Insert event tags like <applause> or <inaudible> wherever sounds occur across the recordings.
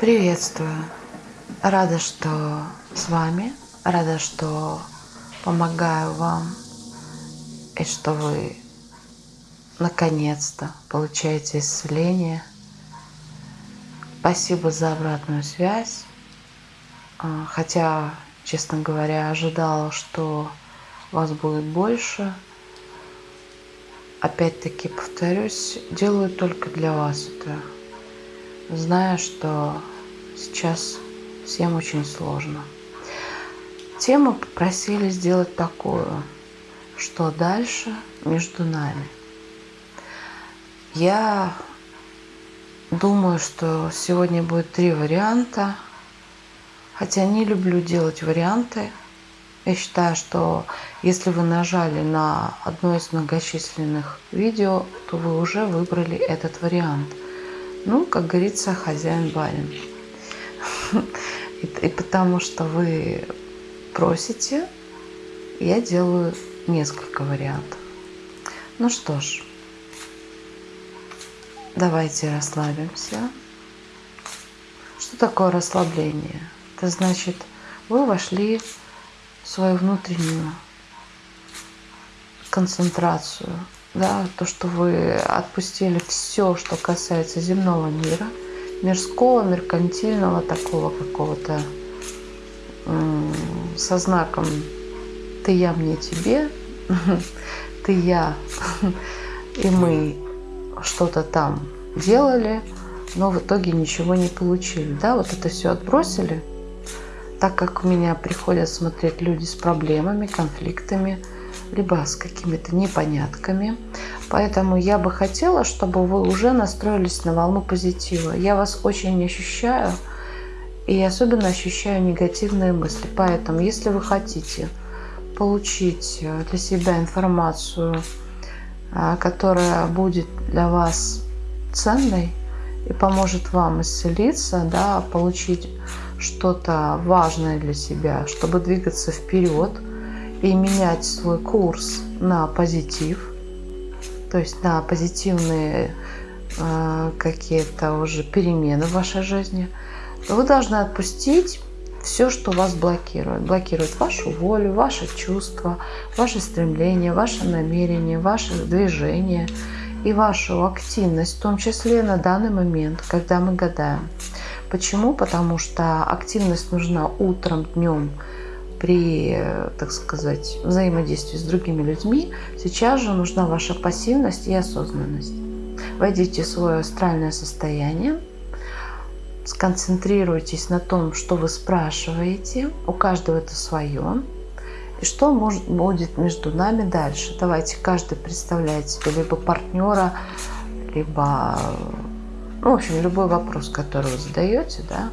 Приветствую! Рада, что с вами, рада, что помогаю вам и что вы наконец-то получаете исцеление. Спасибо за обратную связь. А, хотя, честно говоря, ожидала, что вас будет больше. Опять-таки повторюсь, делаю только для вас это зная, что сейчас всем очень сложно. Тему попросили сделать такую, что дальше между нами. Я думаю, что сегодня будет три варианта, хотя не люблю делать варианты. Я считаю, что если вы нажали на одно из многочисленных видео, то вы уже выбрали этот вариант – ну, как говорится, хозяин барин. <laughs> И, и потому что вы просите, я делаю несколько вариантов. Ну что ж, давайте расслабимся. Что такое расслабление? Это значит, вы вошли в свою внутреннюю концентрацию, да, то, что вы отпустили все, что касается земного мира, мирского, меркантильного, такого какого-то со знаком «ты, я, мне, тебе», <laughs> «ты, я» <laughs> и мы что-то там делали, но в итоге ничего не получили. Да, вот это все отбросили, так как у меня приходят смотреть люди с проблемами, конфликтами, либо с какими-то непонятками. Поэтому я бы хотела, чтобы вы уже настроились на волну позитива. Я вас очень ощущаю, и особенно ощущаю негативные мысли. Поэтому, если вы хотите получить э, для себя информацию, э, которая будет для вас ценной и поможет вам исцелиться, да, получить что-то важное для себя, чтобы двигаться вперед – и менять свой курс на позитив, то есть на позитивные э, какие-то уже перемены в вашей жизни, вы должны отпустить все, что вас блокирует. Блокирует вашу волю, ваши чувства, ваши стремления, ваше намерение, ваше движение и вашу активность, в том числе на данный момент, когда мы гадаем. Почему? Потому что активность нужна утром, днем, при, так сказать, взаимодействии с другими людьми, сейчас же нужна ваша пассивность и осознанность. Войдите в свое астральное состояние, сконцентрируйтесь на том, что вы спрашиваете, у каждого это свое, и что может, будет между нами дальше. Давайте каждый представляет себе либо партнера, либо, ну, в общем, любой вопрос, который вы задаете, да,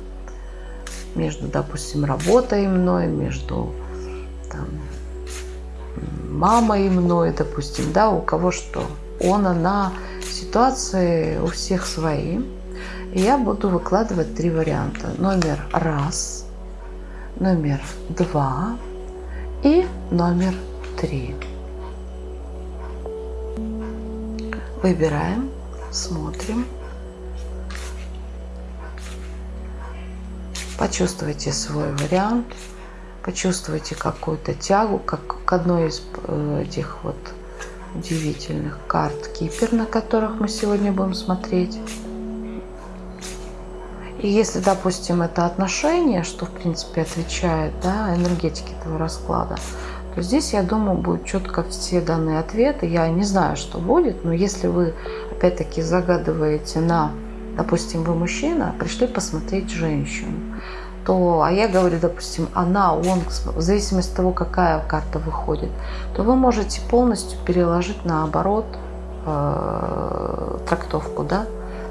между, допустим, работой мной, между там, мамой мной, допустим, да, у кого что. Он, она, ситуации у всех свои. И я буду выкладывать три варианта. Номер раз, номер два и номер три. Выбираем, смотрим. Почувствуйте свой вариант, почувствуйте какую-то тягу, как к одной из э, этих вот удивительных карт Кипер, на которых мы сегодня будем смотреть. И если, допустим, это отношение, что, в принципе, отвечает да, энергетике этого расклада, то здесь, я думаю, будут четко все данные ответы. Я не знаю, что будет, но если вы, опять-таки, загадываете на допустим, вы мужчина, пришли посмотреть женщину, то, а я говорю, допустим, она, он, в зависимости от того, какая карта выходит, то вы можете полностью переложить наоборот э, трактовку, да,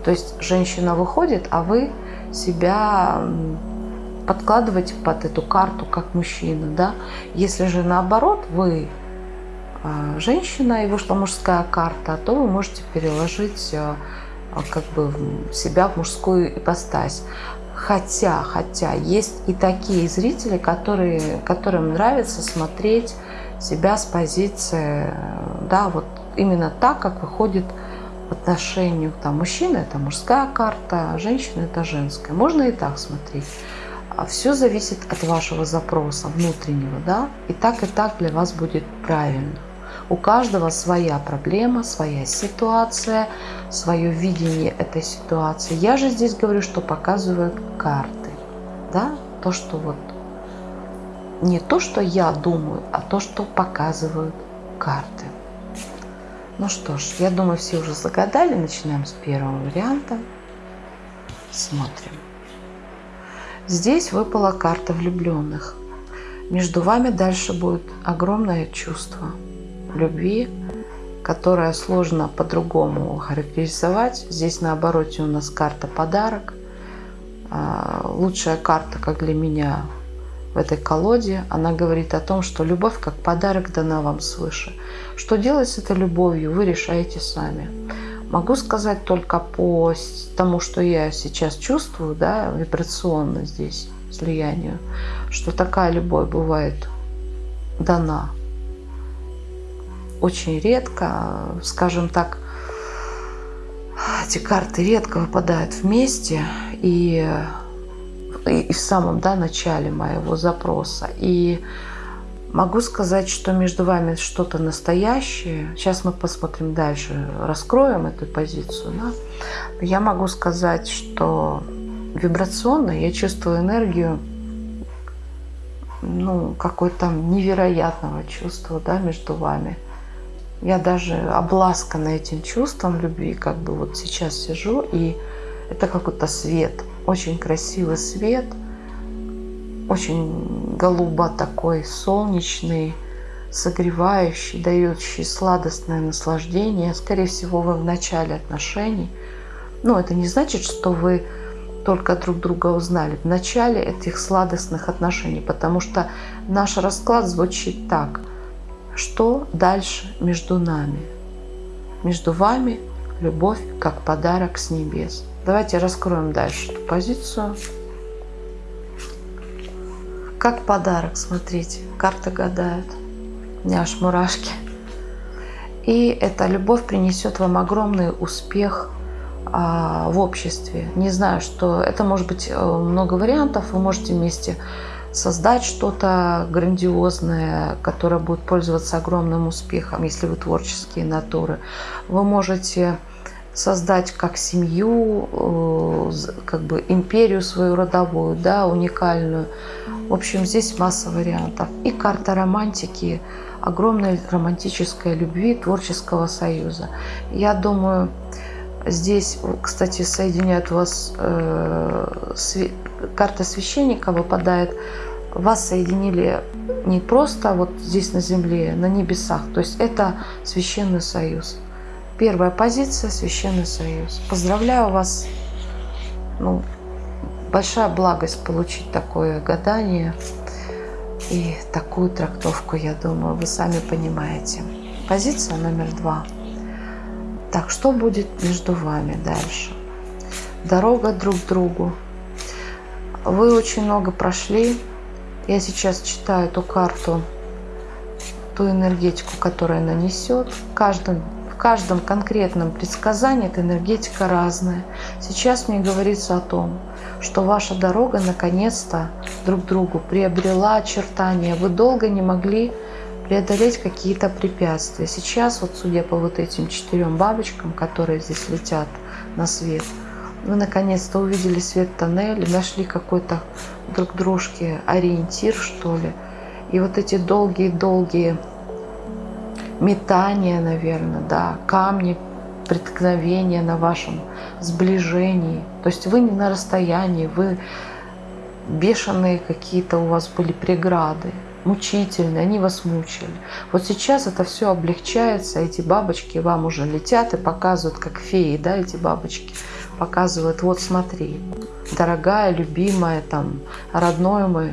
то есть женщина выходит, а вы себя подкладываете под эту карту как мужчина, да. Если же наоборот вы э, женщина и вышла мужская карта, то вы можете переложить э, как бы себя в мужскую ипостась. Хотя, хотя есть и такие зрители, которые, которым нравится смотреть себя с позиции, да, вот именно так, как выходит отношению, там, мужчина это мужская карта, а женщина это женская. Можно и так смотреть. А все зависит от вашего запроса внутреннего, да, и так и так для вас будет правильно. У каждого своя проблема, своя ситуация, свое видение этой ситуации. Я же здесь говорю, что показывают карты, да, то, что вот не то, что я думаю, а то, что показывают карты. Ну что ж, я думаю, все уже загадали. Начинаем с первого варианта. Смотрим. Здесь выпала карта влюбленных. Между вами дальше будет огромное чувство любви, которое сложно по-другому характеризовать. Здесь на обороте у нас карта подарок. А, лучшая карта, как для меня, в этой колоде, она говорит о том, что любовь как подарок дана вам свыше. Что делать с этой любовью, вы решаете сами. Могу сказать только по тому, что я сейчас чувствую, да, вибрационно здесь, слиянию, что такая любовь бывает дана очень редко, скажем так, эти карты редко выпадают вместе и и в самом да, начале моего запроса. И могу сказать, что между вами что-то настоящее. Сейчас мы посмотрим дальше, раскроем эту позицию. Да? Я могу сказать, что вибрационно я чувствую энергию ну, какой-то невероятного чувства да, между вами. Я даже обласкана этим чувством любви, как бы вот сейчас сижу, и это какой-то свет – очень красивый свет, очень голубо такой, солнечный, согревающий, дающий сладостное наслаждение. Скорее всего, вы в начале отношений. Но это не значит, что вы только друг друга узнали в начале этих сладостных отношений, потому что наш расклад звучит так. Что дальше между нами? Между вами любовь как подарок с небес. Давайте раскроем дальше эту позицию. Как подарок, смотрите, карты гадают. У меня аж мурашки. И эта любовь принесет вам огромный успех а, в обществе. Не знаю, что это может быть э, много вариантов. Вы можете вместе создать что-то грандиозное, которое будет пользоваться огромным успехом, если вы творческие натуры. Вы можете создать как семью, э, как бы империю свою родовую, да, уникальную. В общем, здесь масса вариантов. И карта романтики, огромной романтической любви, творческого союза. Я думаю, здесь, кстати, соединяют вас, э, све, карта священника выпадает, вас соединили не просто вот здесь на земле, на небесах. То есть это священный союз. Первая позиция – Священный Союз. Поздравляю вас. Ну, большая благость получить такое гадание и такую трактовку, я думаю, вы сами понимаете. Позиция номер два. Так, что будет между вами дальше? Дорога друг к другу. Вы очень много прошли. Я сейчас читаю эту карту, ту энергетику, которая нанесет. Каждым в каждом конкретном предсказании эта энергетика разная. Сейчас мне говорится о том, что ваша дорога наконец-то друг другу приобрела очертания. Вы долго не могли преодолеть какие-то препятствия. Сейчас, вот судя по вот этим четырем бабочкам, которые здесь летят на свет, вы наконец-то увидели свет тоннеля, нашли какой-то друг дружке ориентир, что ли. И вот эти долгие-долгие метание, наверное, да, камни преткновения на вашем сближении. То есть вы не на расстоянии, вы бешеные какие-то у вас были преграды, мучительные, они вас мучили. Вот сейчас это все облегчается, эти бабочки вам уже летят и показывают, как феи, да, эти бабочки показывают, вот смотри, дорогая, любимая, там, родной мой,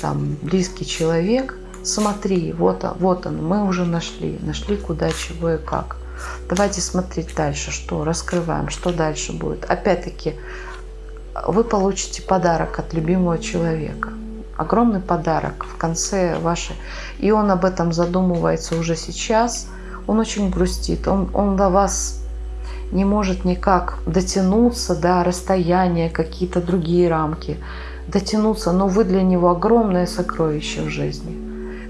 там, близкий человек – смотри, вот, вот он, мы уже нашли, нашли куда, чего и как. Давайте смотреть дальше, что раскрываем, что дальше будет. Опять-таки, вы получите подарок от любимого человека. Огромный подарок в конце вашей. И он об этом задумывается уже сейчас. Он очень грустит. Он, он до вас не может никак дотянуться до расстояния, какие-то другие рамки, дотянуться, но вы для него огромное сокровище в жизни.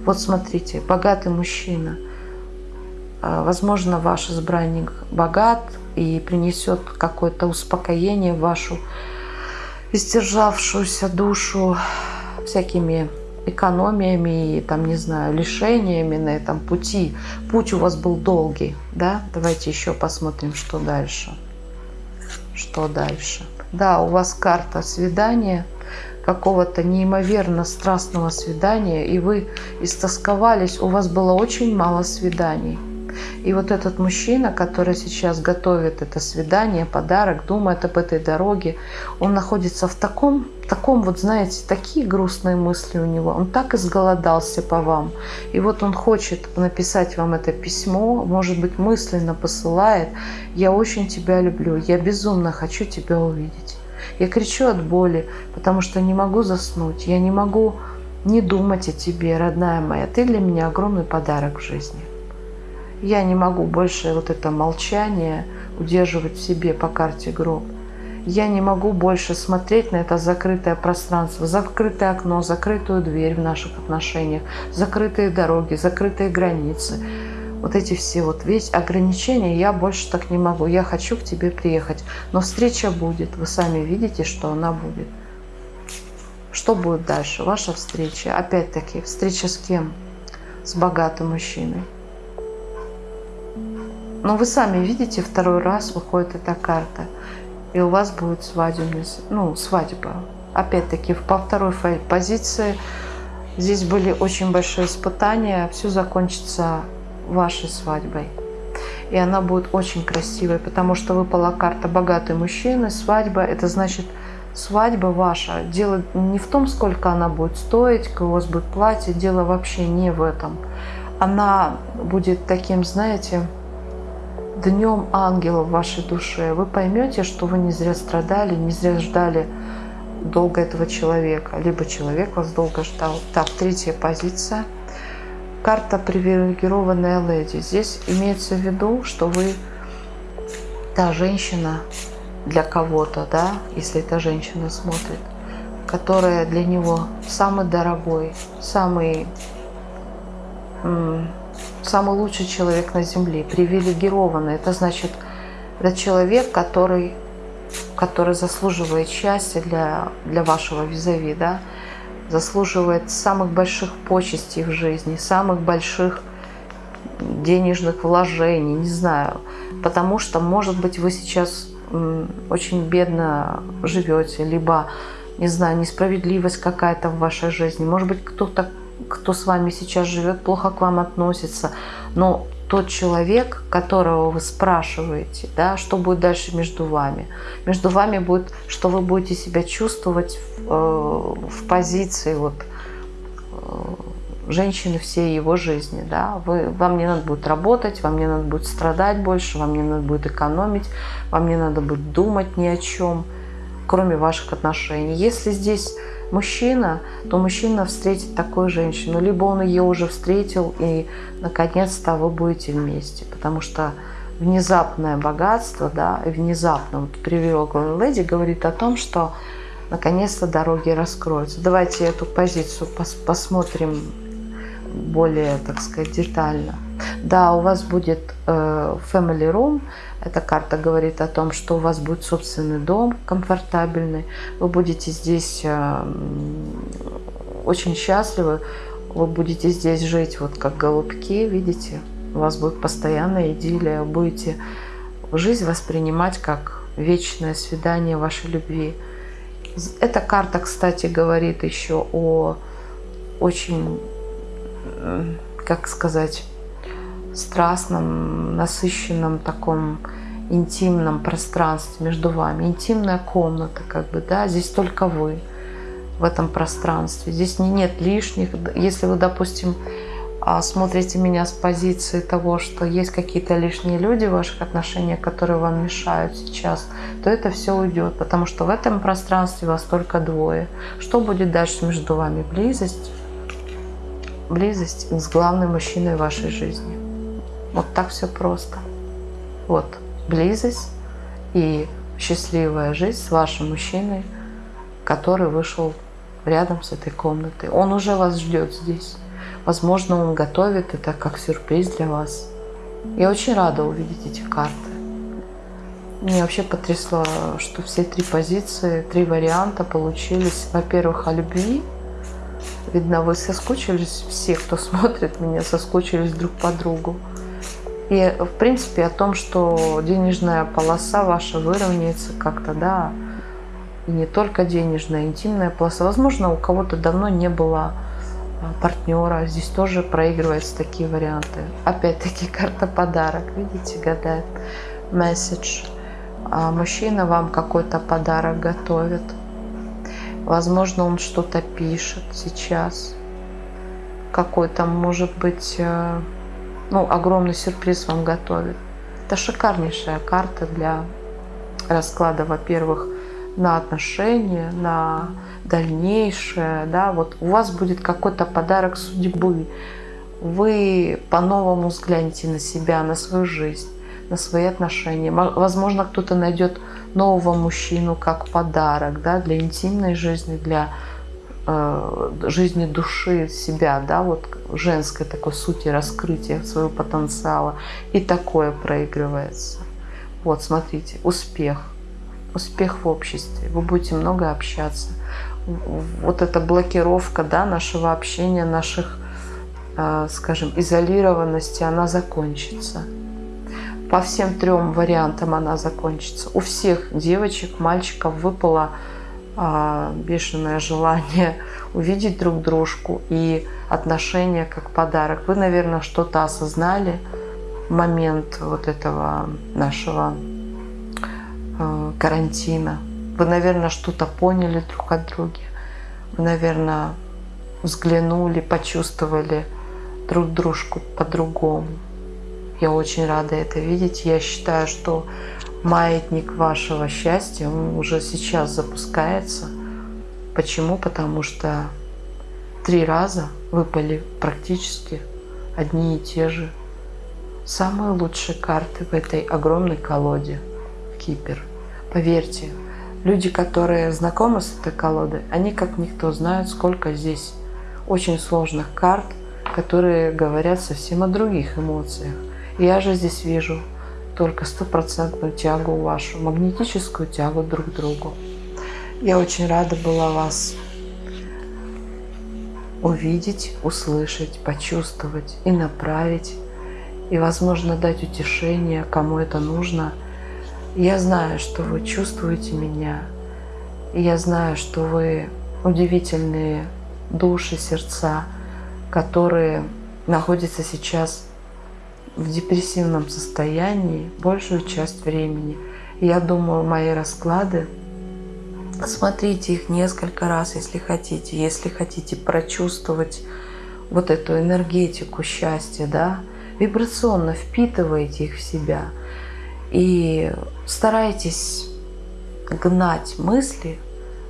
Вот смотрите, богатый мужчина. А, возможно, ваш избранник богат и принесет какое-то успокоение в вашу истержавшуюся душу всякими экономиями и там, не знаю, лишениями на этом пути. Путь у вас был долгий, да? Давайте еще посмотрим, что дальше. Что дальше? Да, у вас карта свидания, какого-то неимоверно страстного свидания, и вы истосковались, у вас было очень мало свиданий. И вот этот мужчина, который сейчас готовит это свидание, подарок, думает об этой дороге, он находится в таком, таком вот, знаете, такие грустные мысли у него. Он так изголодался по вам. И вот он хочет написать вам это письмо, может быть, мысленно посылает. «Я очень тебя люблю, я безумно хочу тебя увидеть». Я кричу от боли, потому что не могу заснуть. Я не могу не думать о тебе, родная моя. Ты для меня огромный подарок в жизни. Я не могу больше вот это молчание удерживать в себе по карте гроб. Я не могу больше смотреть на это закрытое пространство, закрытое окно, закрытую дверь в наших отношениях, закрытые дороги, закрытые границы. Вот эти все вот весь ограничения, я больше так не могу. Я хочу к тебе приехать. Но встреча будет. Вы сами видите, что она будет. Что будет дальше? Ваша встреча. Опять-таки, встреча с кем? С богатым мужчиной. Но вы сами видите, второй раз выходит эта карта, и у вас будет свадебная, ну, свадьба. Опять-таки, по второй позиции здесь были очень большие испытания, все закончится вашей свадьбой. И она будет очень красивой, потому что выпала карта «богатый мужчина», свадьба, это значит свадьба ваша. Дело не в том, сколько она будет стоить, у вас будет платье, дело вообще не в этом. Она будет таким, знаете, днем ангела в вашей душе, вы поймете, что вы не зря страдали, не зря ждали долго этого человека, либо человек вас долго ждал. Так, третья позиция. Карта привилегированная леди. Здесь имеется в виду, что вы та женщина для кого-то, да, если эта женщина смотрит, которая для него самый дорогой, самый самый лучший человек на Земле, привилегированный. Это значит, это человек, который, который заслуживает счастья для, для вашего визави, да? заслуживает самых больших почестей в жизни, самых больших денежных вложений, не знаю. Потому что, может быть, вы сейчас очень бедно живете, либо, не знаю, несправедливость какая-то в вашей жизни. Может быть, кто-то кто с вами сейчас живет, плохо к вам относится, но тот человек, которого вы спрашиваете, да, что будет дальше между вами. Между вами будет, что вы будете себя чувствовать в, э, в позиции вот, э, женщины всей его жизни. Да? Вы, вам не надо будет работать, вам не надо будет страдать больше, вам не надо будет экономить, вам не надо будет думать ни о чем, кроме ваших отношений. Если здесь мужчина, то мужчина встретит такую женщину. Либо он ее уже встретил, и наконец-то вы будете вместе. Потому что внезапное богатство, да, внезапно, вот привилегия леди говорит о том, что наконец-то дороги раскроются. Давайте эту позицию пос посмотрим более, так сказать, детально. Да, у вас будет э, family room, эта карта говорит о том, что у вас будет собственный дом комфортабельный, вы будете здесь э, очень счастливы, вы будете здесь жить вот как голубки, видите, у вас будет постоянная идиллия, будете жизнь воспринимать как вечное свидание вашей любви. Эта карта, кстати, говорит еще о очень, как сказать, страстном, насыщенном таком интимном пространстве между вами. Интимная комната, как бы, да, здесь только вы в этом пространстве. Здесь не, нет лишних. Если вы, допустим, а, смотрите меня с позиции того, что есть какие-то лишние люди в ваших отношениях, которые вам мешают сейчас, то это все уйдет, потому что в этом пространстве вас только двое. Что будет дальше между вами? Близость. Близость с главным мужчиной вашей жизни. Вот так все просто. Вот. близость и счастливая жизнь с вашим мужчиной, который вышел рядом с этой комнатой. Он уже вас ждет здесь. Возможно, он готовит это как сюрприз для вас. Я очень рада увидеть эти карты. Мне вообще потрясло, что все три позиции, три варианта получились. Во-первых, о любви. Видно, вы соскучились, все, кто <laughs> смотрит меня, соскучились друг по другу. И, в принципе, о том, что денежная полоса ваша выровняется как-то, да, и не только денежная, интимная полоса. Возможно, у кого-то давно не было а, партнера. Здесь тоже проигрываются такие варианты. Опять-таки <laughs> карта подарок. Видите, гадает. Месседж. А мужчина вам какой-то подарок готовит. Возможно, он что-то пишет сейчас. Какой-то, может быть, э, ну, огромный сюрприз вам готовит. Это шикарнейшая карта для расклада, во-первых, на отношения, на дальнейшее, да, вот у вас будет какой-то подарок судьбы, вы по-новому взглянете на себя, на свою жизнь, на свои отношения. Возможно, кто-то найдет нового мужчину как подарок, да, для интимной жизни, для жизни души себя, да, вот женской такой сути раскрытия своего потенциала. И такое проигрывается. Вот, смотрите, успех успех в обществе, вы будете много общаться. Вот эта блокировка да, нашего общения, наших, э, скажем, изолированности, она закончится. По всем трем вариантам она закончится. У всех девочек, мальчиков выпало а, бешеное желание <laughs> увидеть друг дружку и отношения как подарок. Вы, наверное, что-то осознали в момент вот этого нашего Э, карантина. Вы, наверное, что-то поняли друг от друга. Вы, наверное, взглянули, почувствовали друг дружку по-другому. Я очень рада это видеть. Я считаю, что маятник вашего счастья он уже сейчас запускается. Почему? Потому что три раза выпали практически одни и те же самые лучшие карты в этой огромной колоде Кипер. Поверьте, люди, которые знакомы с этой колодой, они как никто знают, сколько здесь очень сложных карт, которые говорят совсем о других эмоциях. Я же здесь вижу только стопроцентную тягу вашу, магнетическую тягу друг к другу. Я очень рада была вас увидеть, услышать, почувствовать и направить, и, возможно, дать утешение, кому это нужно – я знаю, что вы чувствуете меня. И я знаю, что вы удивительные души, сердца, которые находятся сейчас в депрессивном состоянии большую часть времени. Я думаю, мои расклады, смотрите их несколько раз, если хотите. Если хотите прочувствовать вот эту энергетику счастья, да, вибрационно впитывайте их в себя – и старайтесь гнать мысли,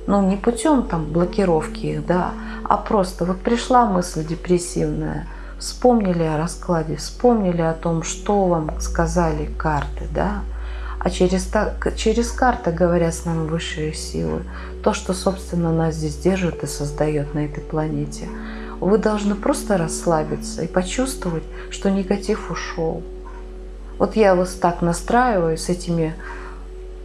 ну не путем там блокировки их, да, а просто вот пришла мысль депрессивная, вспомнили о раскладе, вспомнили о том, что вам сказали карты, да, а через, через карты говорят с нами высшие силы, то, что, собственно, нас здесь держит и создает на этой планете. Вы должны просто расслабиться и почувствовать, что негатив ушел, вот я вас так настраиваю с этими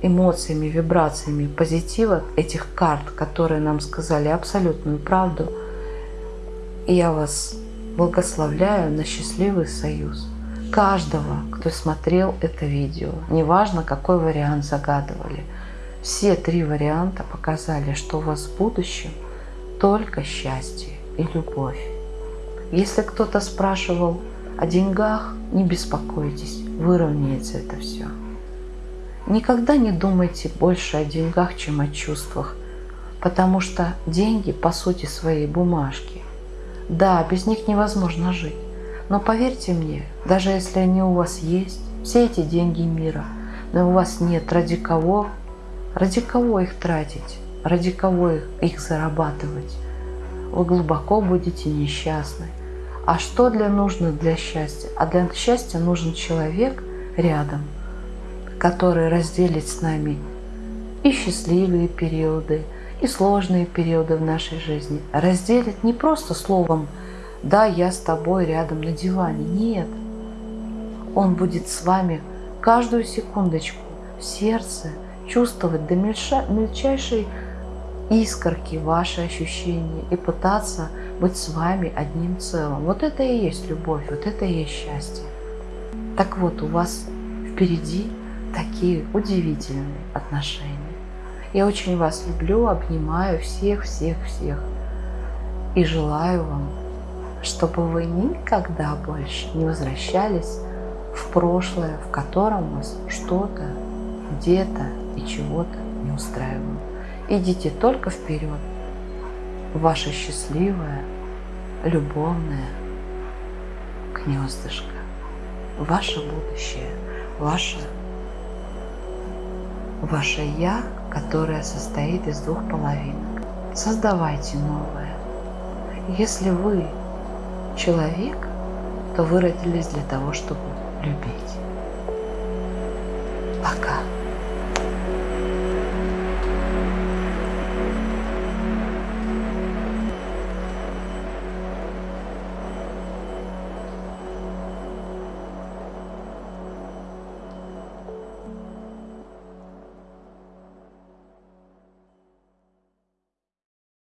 эмоциями, вибрациями позитива этих карт, которые нам сказали абсолютную правду. И я вас благословляю на счастливый союз. Каждого, кто смотрел это видео, неважно какой вариант загадывали, все три варианта показали, что у вас в будущем только счастье и любовь. Если кто-то спрашивал о деньгах, не беспокойтесь, выровняется это все. Никогда не думайте больше о деньгах, чем о чувствах, потому что деньги по сути своей бумажки. Да, без них невозможно жить, но поверьте мне, даже если они у вас есть, все эти деньги мира, но у вас нет ради кого, ради кого их тратить, ради кого их, их зарабатывать, вы глубоко будете несчастны. А что для нужно для счастья? А для счастья нужен человек рядом, который разделит с нами и счастливые периоды, и сложные периоды в нашей жизни. Разделит не просто словом «да, я с тобой рядом на диване». Нет. Он будет с вами каждую секундочку в сердце чувствовать до мельчайшей искорки ваши ощущения и пытаться быть с вами одним целым. Вот это и есть любовь, вот это и есть счастье. Так вот, у вас впереди такие удивительные отношения. Я очень вас люблю, обнимаю всех, всех, всех. И желаю вам, чтобы вы никогда больше не возвращались в прошлое, в котором вас что-то, где-то и чего-то не устраивало. Идите только вперед. Ваше счастливое, любовное гнездышко. Ваше будущее, ваше, ваше «Я», которое состоит из двух половинок. Создавайте новое. Если вы человек, то вы родились для того, чтобы любить. Пока.